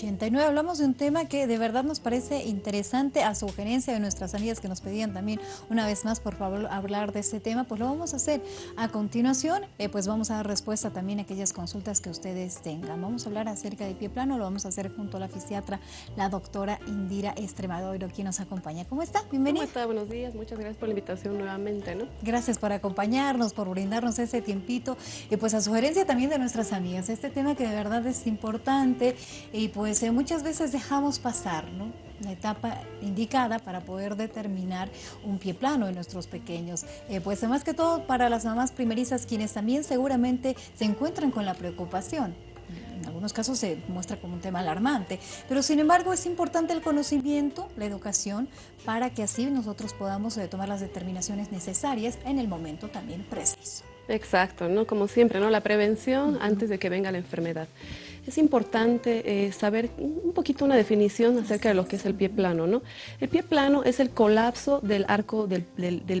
89 hablamos de un tema que de verdad nos parece interesante a sugerencia de nuestras amigas que nos pedían también una vez más por favor hablar de este tema, pues lo vamos a hacer a continuación, eh, pues vamos a dar respuesta también a aquellas consultas que ustedes tengan. Vamos a hablar acerca de pie plano, lo vamos a hacer junto a la fisiatra, la doctora Indira Estremadoro, quien nos acompaña. ¿Cómo está? Bienvenida. ¿Cómo está? Buenos días, muchas gracias por la invitación nuevamente. ¿no? Gracias por acompañarnos, por brindarnos ese tiempito y pues a sugerencia también de nuestras amigas, este tema que de verdad es importante y pues pues eh, muchas veces dejamos pasar la etapa indicada para poder determinar un pie plano en nuestros pequeños. Eh, pues más que todo para las mamás primerizas quienes también seguramente se encuentran con la preocupación. En algunos casos se muestra como un tema alarmante, pero sin embargo es importante el conocimiento, la educación, para que así nosotros podamos eh, tomar las determinaciones necesarias en el momento también preciso. Exacto, ¿no? como siempre, ¿no? la prevención antes de que venga la enfermedad es importante eh, saber un poquito una definición acerca de lo que es el pie plano. ¿no? El pie plano es el colapso del arco del,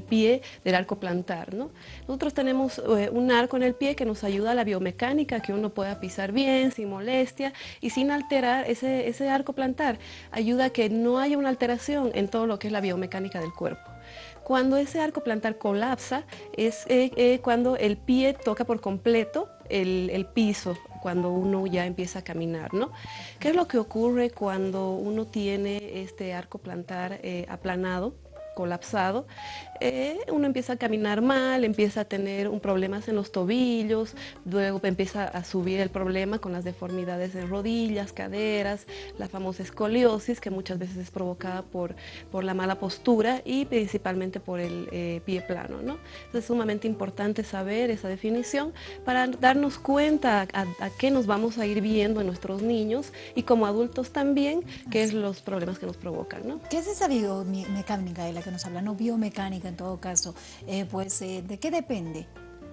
pie, del arco plantar. ¿no? Nosotros tenemos eh, un arco en el pie que nos ayuda a la biomecánica, que uno pueda pisar bien, sin molestia y sin alterar ese, ese arco plantar. Ayuda a que no haya una alteración en todo lo que es la biomecánica del cuerpo. Cuando ese arco plantar colapsa es eh, cuando el pie toca por completo el, el, piso cuando uno ya empieza a caminar, ¿no? ¿Qué es lo que ocurre cuando uno tiene este arco plantar eh, aplanado? Colapsado, eh, uno empieza a caminar mal, empieza a tener un problemas en los tobillos, luego empieza a subir el problema con las deformidades en rodillas, caderas, la famosa escoliosis que muchas veces es provocada por, por la mala postura y principalmente por el eh, pie plano. ¿no? es sumamente importante saber esa definición para darnos cuenta a, a, qué nos vamos a ir viendo en nuestros niños y como adultos también, qué es los problemas que nos provocan. ¿no? ¿Qué es esa biomecánica de la que nos habla? No biomecánica en todo caso, eh, pues eh, ¿de qué depende?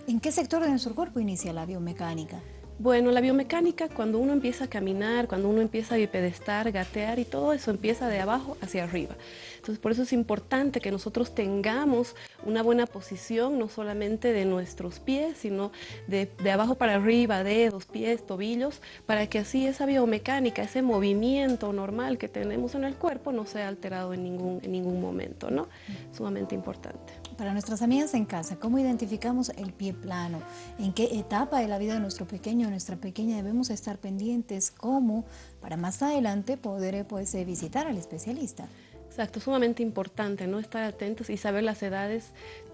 ¿En qué sector de nuestro cuerpo inicia la biomecánica? Bueno, la biomecánica, cuando uno empieza a caminar, cuando uno empieza a bipedestar, gatear y todo eso empieza de abajo hacia arriba. Entonces, por eso es importante que nosotros tengamos una buena posición, no solamente de nuestros pies, sino de, abajo para arriba, dedos, pies, tobillos, para que así esa biomecánica, ese movimiento normal que tenemos en el cuerpo no sea alterado en ningún, en ningún momento, ¿no? Sumamente importante. Para nuestras amigas en casa, ¿cómo identificamos el pie plano? ¿En qué etapa de la vida de nuestro pequeño o nuestra pequeña debemos estar pendientes? ¿Cómo? Para más adelante poder pues, eh, visitar al especialista. Exacto, sumamente importante, ¿no? Estar atentos y saber las edades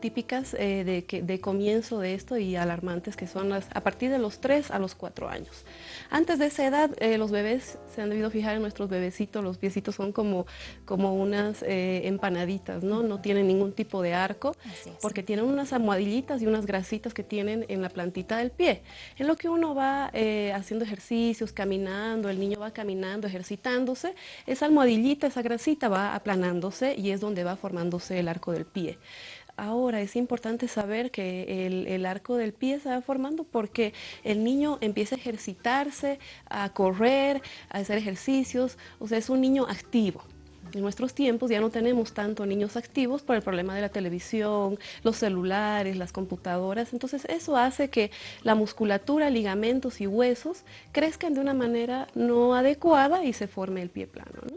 típicas eh, de, que, de comienzo de esto y alarmantes que son las, a partir de los 3 a los 4 años. Antes de esa edad, eh, los bebés, se han debido fijar en nuestros bebecitos, los piecitos son como, como unas eh, empanaditas, ¿no? No tienen ningún tipo de arco, porque tienen unas almohadillitas y unas grasitas que tienen en la plantita del pie. En lo que uno va haciendo ejercicios, caminando, el niño va caminando, ejercitándose, esa almohadillita, esa grasita va a y es donde va formándose el arco del pie. Ahora es importante saber que el, arco del pie se va formando porque el niño empieza a ejercitarse, a correr, a hacer ejercicios, o sea, es un niño activo. En nuestros tiempos ya no tenemos tanto niños activos por el problema de la televisión, los celulares, las computadoras, entonces eso hace que la musculatura, ligamentos y huesos crezcan de una manera no adecuada y se forme el pie plano. ¿no?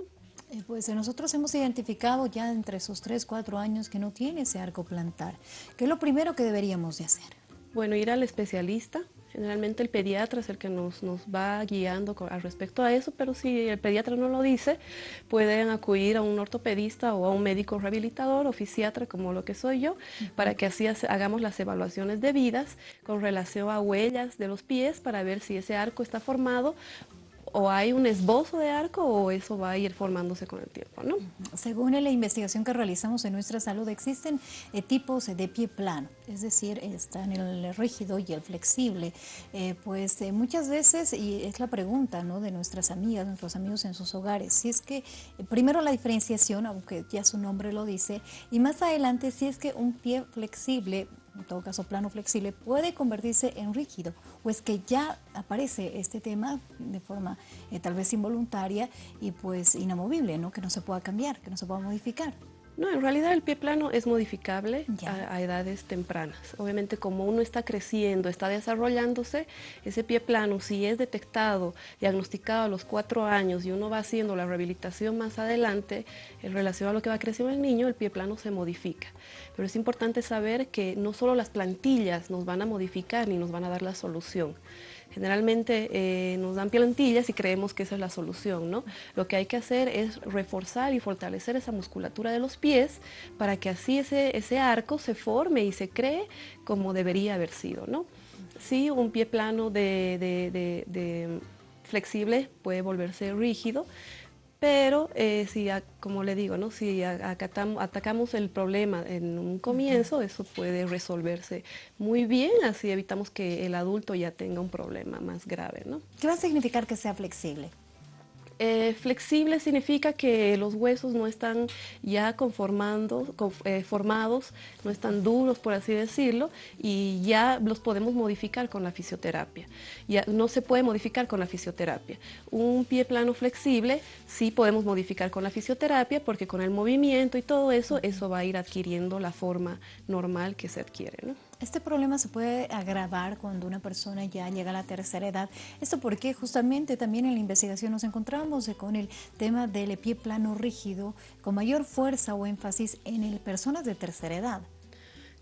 Eh, pues nosotros hemos identificado ya entre esos 3, 4 años que no tiene ese arco plantar. ¿Qué es lo primero que deberíamos de hacer? Bueno, ir al especialista. Generalmente el pediatra es el que nos, nos va guiando al respecto a eso, pero si el pediatra no lo dice, pueden acudir a un ortopedista o a un médico rehabilitador o fisiatra, como lo que soy yo, para que así hagamos las evaluaciones debidas con relación a huellas de los pies para ver si ese arco está formado o hay un esbozo de arco o eso va a ir formándose con el tiempo, ¿no? Según la investigación que realizamos en nuestra salud, existen eh, tipos de pie plano, es decir, están el rígido y el flexible. Eh, pues eh, muchas veces, y es la pregunta ¿no? de nuestras amigas, nuestros amigos en sus hogares, si es que primero la diferenciación, aunque ya su nombre lo dice, y más adelante si es que un pie flexible en todo caso plano flexible, puede convertirse en rígido o es que ya aparece este tema de forma eh, tal vez involuntaria y pues inamovible, ¿no? que no se pueda cambiar, que no se pueda modificar. No, en realidad el pie plano es modificable a, edades tempranas. Obviamente como uno está creciendo, está desarrollándose, ese pie plano si es detectado, diagnosticado a los cuatro años y uno va haciendo la rehabilitación más adelante, en relación a lo que va creciendo el niño, el pie plano se modifica. Pero es importante saber que no solo las plantillas nos van a modificar ni nos van a dar la solución. Generalmente eh, nos dan plantillas y creemos que esa es la solución, ¿no? Lo que hay que hacer es reforzar y fortalecer esa musculatura de los pies para que así ese, ese arco se forme y se cree como debería haber sido, ¿no? Sí, un pie plano de flexible puede volverse rígido, pero eh, si, como le digo, ¿no? si atacamos el problema en un comienzo, eso puede resolverse muy bien, así evitamos que el adulto ya tenga un problema más grave. ¿no? ¿Qué va a significar que sea flexible? Eh, flexible significa que los huesos no están ya conformando, eh, formados, no están duros, por así decirlo, y ya los podemos modificar con la fisioterapia. Ya no se puede modificar con la fisioterapia. Un pie plano flexible sí podemos modificar con la fisioterapia porque con el movimiento y todo eso, eso va a ir adquiriendo la forma normal que se adquiere. Este problema se puede agravar cuando una persona ya llega a la tercera edad. Esto porque justamente también en la investigación nos encontramos con el tema del pie plano rígido con mayor fuerza o énfasis en personas de tercera edad.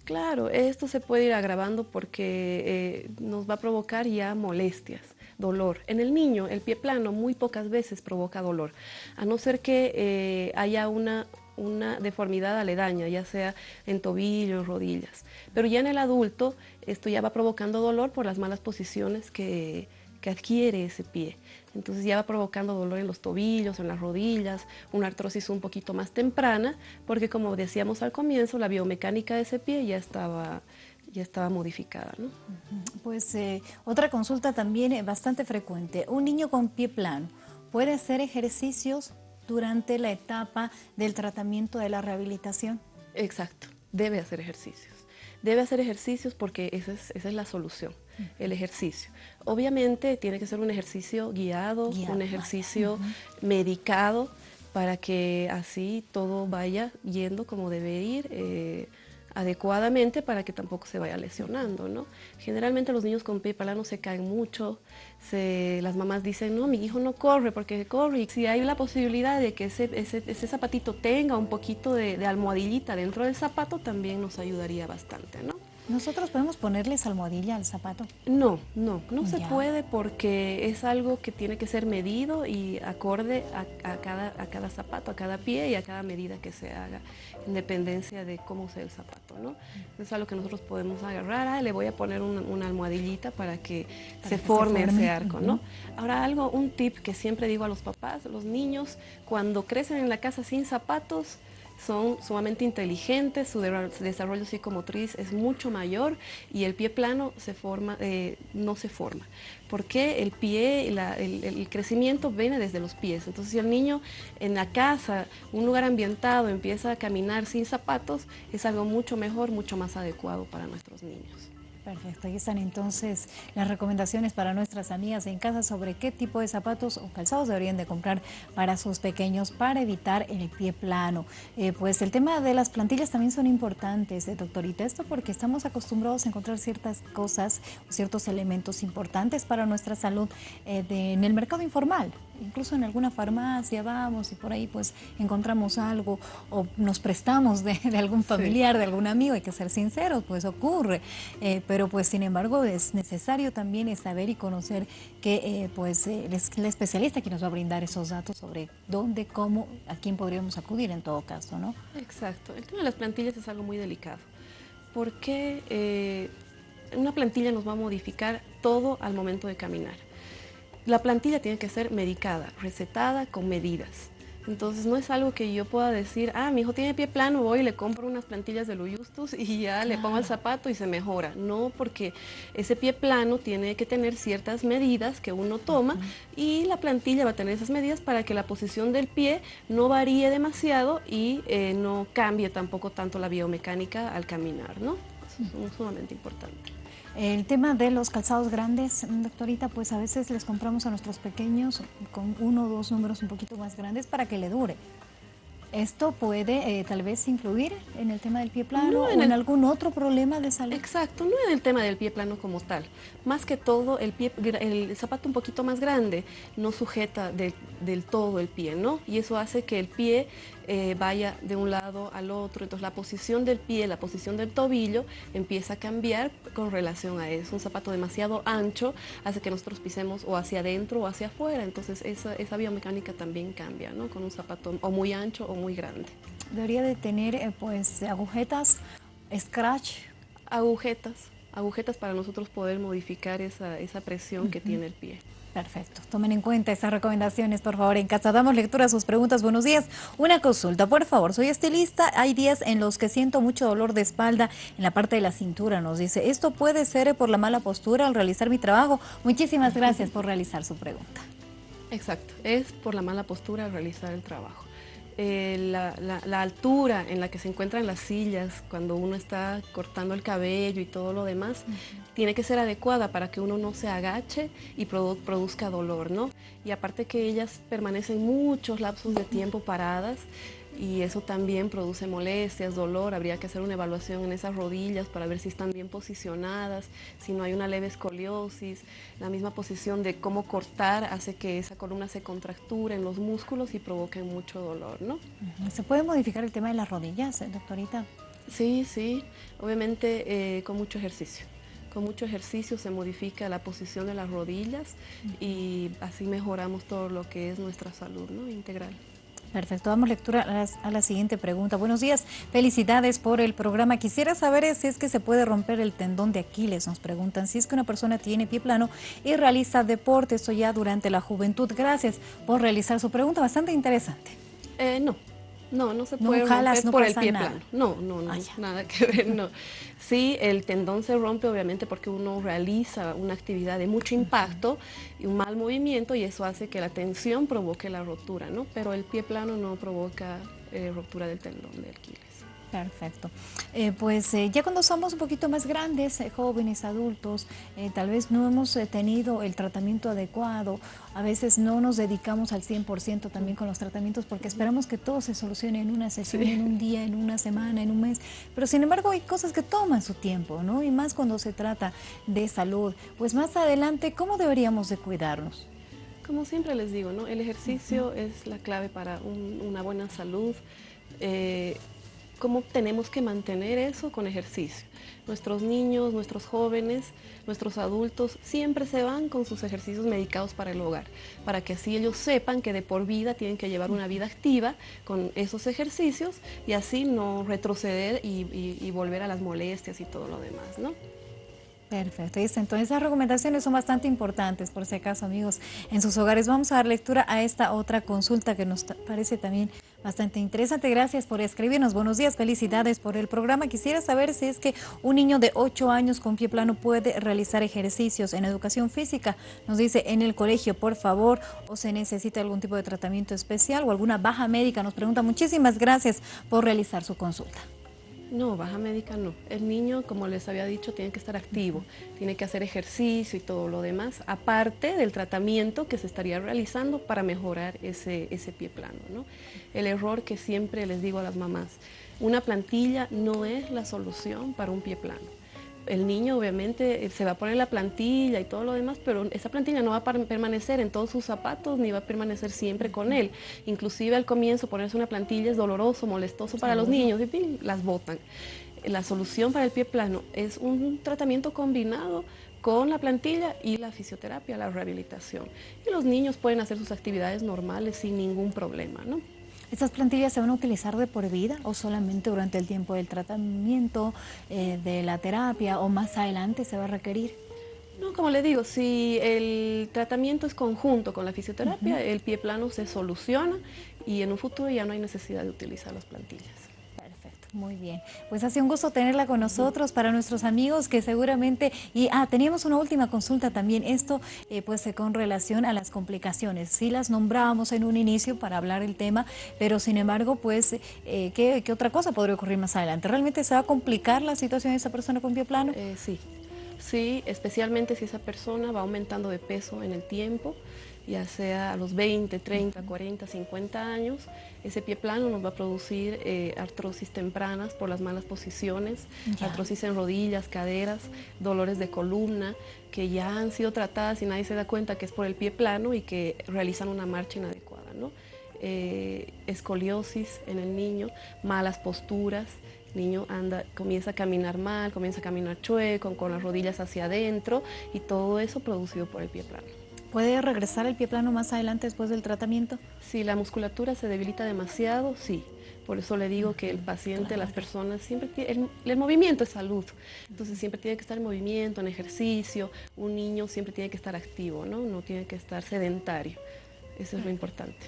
Claro, esto se puede ir agravando porque eh, nos va a provocar ya molestias, dolor. En el niño, el pie plano muy pocas veces provoca dolor, a no ser que eh, haya una una deformidad aledaña, ya sea en tobillos, rodillas. Pero ya en el adulto esto ya va provocando dolor por las malas posiciones que, adquiere ese pie. Entonces ya va provocando dolor en los tobillos, en las rodillas, una artrosis un poquito más temprana, porque como decíamos al comienzo, la biomecánica de ese pie ya estaba, ya estaba modificada. Pues eh, otra consulta también eh, bastante frecuente. Un niño con pie plano puede hacer ejercicios durante la etapa del tratamiento de la rehabilitación. Exacto, debe hacer ejercicios. Debe hacer ejercicios porque esa es, la solución, el ejercicio. Obviamente tiene que ser un ejercicio guiado, un ejercicio medicado para que así todo vaya yendo como debe ir. Eh, adecuadamente para que tampoco se vaya lesionando, ¿no? Generalmente los niños con pie plano se caen mucho, las mamás dicen, no, mi hijo no corre porque corre, si hay la posibilidad de que ese, ese, zapatito tenga un poquito de, de, almohadillita dentro del zapato, también nos ayudaría bastante, ¿no? ¿Nosotros podemos ponerles almohadilla al zapato? No, no, no se puede porque es algo que tiene que ser medido y acorde a, cada, a cada zapato, a cada pie y a cada medida que se haga, en dependencia de cómo sea el zapato, ¿no? Es algo que nosotros podemos agarrar, ah, le voy a poner una, almohadillita para que, se, forme ese arco, ¿no? Ahora algo, un tip que siempre digo a los papás, los niños cuando crecen en la casa sin zapatos, son sumamente inteligentes, su desarrollo psicomotriz es mucho mayor y el pie plano se forma, eh, no se forma. Porque el pie, el, crecimiento viene desde los pies. Entonces si el niño en la casa, un lugar ambientado, empieza a caminar sin zapatos, es algo mucho mejor, mucho más adecuado para nuestros niños. Perfecto, ahí están entonces las recomendaciones para nuestras amigas en casa sobre qué tipo de zapatos o calzados deberían de comprar para sus pequeños para evitar el pie plano. Eh, pues el tema de las plantillas también son importantes, eh, doctorita, esto porque estamos acostumbrados a encontrar ciertas cosas ciertos elementos importantes para nuestra salud eh, en el mercado informal incluso en alguna farmacia vamos y por ahí pues encontramos algo o nos prestamos de, algún familiar, de algún amigo, hay que ser sinceros, pues ocurre, eh, pero pues sin embargo es necesario también saber y conocer que eh, pues eh, el, especialista que nos va a brindar esos datos sobre dónde, cómo, a quién podríamos acudir en todo caso, ¿no? Exacto, el tema de las plantillas es algo muy delicado, porque una plantilla nos va a modificar todo al momento de caminar la plantilla tiene que ser medicada, recetada con medidas. Entonces no es algo que yo pueda decir, ah, mi hijo tiene pie plano, voy y le compro unas plantillas de Luyustus y ya le pongo el zapato y se mejora. No, porque ese pie plano tiene que tener ciertas medidas que uno toma y la plantilla va a tener esas medidas para que la posición del pie no varíe demasiado y eh, no cambie tampoco tanto la biomecánica al caminar, ¿no? Eso es sumamente importante. El tema de los calzados grandes, doctorita, pues a veces les compramos a nuestros pequeños con uno o dos números un poquito más grandes para que le dure. ¿Esto puede eh, tal vez influir en el tema del pie plano o en, algún otro problema de salud? Exacto, no en el tema del pie plano como tal. Más que todo, el, pie, el zapato un poquito más grande no sujeta del todo el pie, ¿no? Y eso hace que el pie eh, vaya de un lado al otro. Entonces la posición del pie, la posición del tobillo empieza a cambiar con relación a eso. Un zapato demasiado ancho hace que nosotros pisemos o hacia adentro o hacia afuera. Entonces esa, esa biomecánica también cambia, ¿no? Con un zapato o muy ancho o muy muy grande. Debería de tener eh, pues agujetas, scratch. Agujetas, agujetas para nosotros poder modificar esa, esa presión que tiene el pie. Perfecto. Tomen en cuenta esas recomendaciones, por favor. En casa damos lectura a sus preguntas. Buenos días. Una consulta, por favor. Soy estilista. Hay días en los que siento mucho dolor de espalda en la parte de la cintura. Nos dice, ¿esto puede ser por la mala postura al realizar mi trabajo? Muchísimas gracias por realizar su pregunta. Exacto. Es por la mala postura al realizar el trabajo. Eh, la, altura en la que se encuentran las sillas cuando uno está cortando el cabello y todo lo demás, tiene que ser adecuada para que uno no se agache y produzca dolor, ¿no? Y aparte que ellas permanecen muchos lapsos de tiempo paradas, y eso también produce molestias, dolor. Habría que hacer una evaluación en esas rodillas para ver si están bien posicionadas, si no hay una leve escoliosis. La misma posición de cómo cortar hace que esa columna se contracture en los músculos y provoque mucho dolor, ¿no? ¿Se puede modificar el tema de las rodillas, eh, doctorita? Sí, sí, obviamente eh, con mucho ejercicio. Con mucho ejercicio se modifica la posición de las rodillas y así mejoramos todo lo que es nuestra salud ¿no? integral. Perfecto, damos lectura a, la siguiente pregunta. Buenos días, felicidades por el programa. Quisiera saber si es que se puede romper el tendón de Aquiles, nos preguntan. Si es que una persona tiene pie plano y realiza deporte, eso ya durante la juventud. Gracias por realizar su pregunta, bastante interesante. Eh, no, no, no se puede romper por el pie plano. No, no, no, ah, nada que ver, no. Sí, el tendón se rompe obviamente porque uno realiza una actividad de mucho impacto y un mal movimiento y eso hace que la tensión provoque la rotura, ¿no? Pero el pie plano no provoca eh, rotura del tendón del Aquiles. Perfecto. Eh, pues eh, ya cuando somos un poquito más grandes, eh, jóvenes, adultos, tal vez no hemos tenido el tratamiento adecuado, a veces no nos dedicamos al 100% también con los tratamientos porque esperamos que todo se solucione en una sesión, en un día, en una semana, en un mes, pero sin embargo hay cosas que toman su tiempo, ¿no? Y más cuando se trata de salud. Pues más adelante, ¿cómo deberíamos de cuidarnos? Como siempre les digo, ¿no? El ejercicio es la clave para una buena salud cómo tenemos que mantener eso con ejercicio. Nuestros niños, nuestros jóvenes, nuestros adultos siempre se van con sus ejercicios medicados para el hogar, para que así ellos sepan que de por vida tienen que llevar una vida activa con esos ejercicios y así no retroceder y, volver a las molestias y todo lo demás, ¿no? Perfecto, entonces esas recomendaciones son bastante importantes, por si acaso amigos, en sus hogares. Vamos a dar lectura a esta otra consulta que nos parece también bastante interesante. Gracias por escribirnos. Buenos días, felicidades por el programa. Quisiera saber si es que un niño de 8 años con pie plano puede realizar ejercicios en educación física. Nos dice en el colegio, por favor, o se necesita algún tipo de tratamiento especial o alguna baja médica. Nos pregunta. Muchísimas gracias por realizar su consulta. No, baja médica no. El niño, como les había dicho, tiene que estar activo, tiene que hacer ejercicio y todo lo demás, aparte del tratamiento que se estaría realizando para mejorar ese, ese pie plano. ¿no? El error que siempre les digo a las mamás, una plantilla no es la solución para un pie plano el niño obviamente eh, se va a poner la plantilla y todo lo demás, pero esa plantilla no va a permanecer en todos sus zapatos ni va a permanecer siempre con él. Inclusive al comienzo ponerse una plantilla es doloroso, molestoso para los niños y las botan. La solución para el pie plano es un tratamiento combinado con la plantilla y la fisioterapia, la rehabilitación. Y los niños pueden hacer sus actividades normales sin ningún problema, ¿no? ¿Estas plantillas se van a utilizar de por vida o solamente durante el tiempo del tratamiento, eh, de la terapia o más adelante se va a requerir? No, como le digo, si el tratamiento es conjunto con la fisioterapia, el pie plano se soluciona y en un futuro ya no hay necesidad de utilizar las plantillas. Muy bien, pues ha sido un gusto tenerla con nosotros para nuestros amigos que seguramente, y ah, teníamos una última consulta también, esto eh, pues eh, con relación a las complicaciones, sí las nombrábamos en un inicio para hablar del tema, pero sin embargo pues, eh, ¿qué, otra cosa podría ocurrir más adelante? ¿Realmente se va a complicar la situación de esa persona con pie plano? sí, sí, especialmente si esa persona va aumentando de peso en el tiempo, ya sea a los 20, 30, 40, 50 años, ese pie plano nos va a producir eh, artrosis tempranas por las malas posiciones, artrosis en rodillas, caderas, dolores de columna, que ya han sido tratadas y nadie se da cuenta que es por el pie plano y que realizan una marcha inadecuada. ¿no? Eh, escoliosis en el niño, malas posturas, niño anda, comienza a caminar mal, comienza a caminar chueco, con las rodillas hacia adentro y todo eso producido por el pie plano. ¿Puede regresar el pie plano más adelante después del tratamiento? Si la musculatura se debilita demasiado, sí. Por eso le digo que el paciente, las personas, siempre tiene, el, movimiento es salud. Entonces siempre tiene que estar en movimiento, en ejercicio. Un niño siempre tiene que estar activo, ¿no? No tiene que estar sedentario. Eso es lo importante.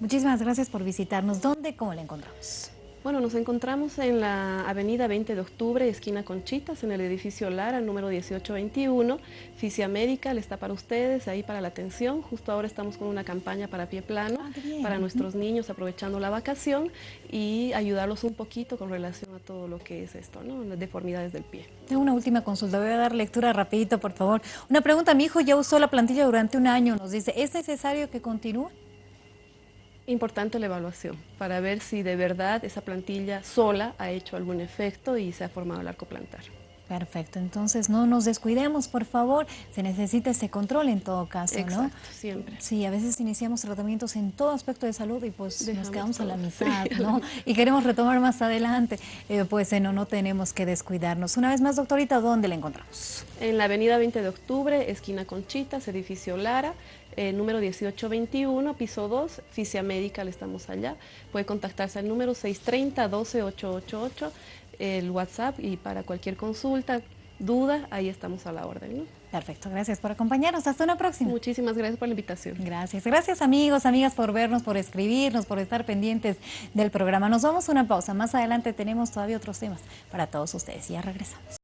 Muchísimas gracias por visitarnos. ¿Dónde, cómo le encontramos? Bueno, nos encontramos en la avenida 20 de octubre, esquina Conchitas, en el edificio Lara, número 1821. Fisia Médica está para ustedes, ahí para la atención. Justo ahora estamos con una campaña para pie plano, ah, para nuestros niños aprovechando la vacación y ayudarlos un poquito con relación a todo lo que es esto, ¿no? Las deformidades del pie. Tengo una última consulta, voy a dar lectura rapidito, por favor. Una pregunta, mi hijo ya usó la plantilla durante un año, nos dice, ¿es necesario que continúe? Importante la evaluación para ver si de verdad esa plantilla sola ha hecho algún efecto y se ha formado el arco plantar. Perfecto, entonces no nos descuidemos, por favor, se necesita ese control en todo caso, Exacto, siempre. Sí, a veces iniciamos tratamientos en todo aspecto de salud y pues nos quedamos a la mitad, ¿no? Y queremos retomar más adelante, eh, pues no, no tenemos que descuidarnos. Una vez más, doctorita, ¿dónde la encontramos? En la avenida 20 de octubre, esquina Conchitas, edificio Lara, eh, número 1821, piso 2, Fisia Medical, estamos allá. Puede contactarse al número 630-12888, el WhatsApp y para cualquier consulta, duda, ahí estamos a la orden. Perfecto, gracias por acompañarnos. Hasta una próxima. Muchísimas gracias por la invitación. Gracias. Gracias amigos, amigas por vernos, por escribirnos, por estar pendientes del programa. Nos vamos a una pausa. Más adelante tenemos todavía otros temas para todos ustedes. Ya regresamos.